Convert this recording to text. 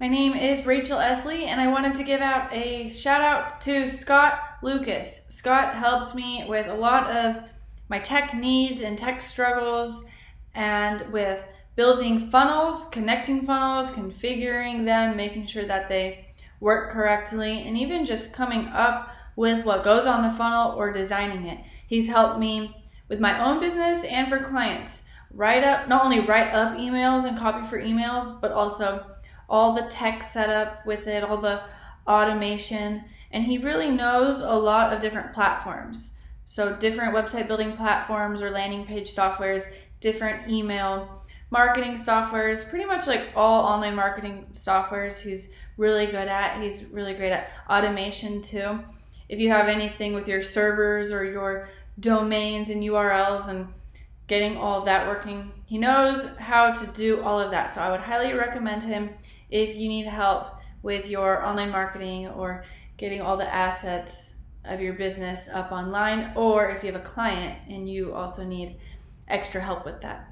My name is Rachel Esley, and I wanted to give out a shout out to Scott Lucas. Scott helps me with a lot of my tech needs and tech struggles, and with building funnels, connecting funnels, configuring them, making sure that they work correctly, and even just coming up with what goes on the funnel or designing it. He's helped me with my own business and for clients. Write up, not only write up emails and copy for emails, but also all the tech setup with it, all the automation, and he really knows a lot of different platforms. So, different website building platforms or landing page softwares, different email marketing softwares, pretty much like all online marketing softwares, he's really good at. He's really great at automation too. If you have anything with your servers or your domains and URLs and getting all that working, he knows how to do all of that. So, I would highly recommend him if you need help with your online marketing or getting all the assets of your business up online, or if you have a client and you also need extra help with that.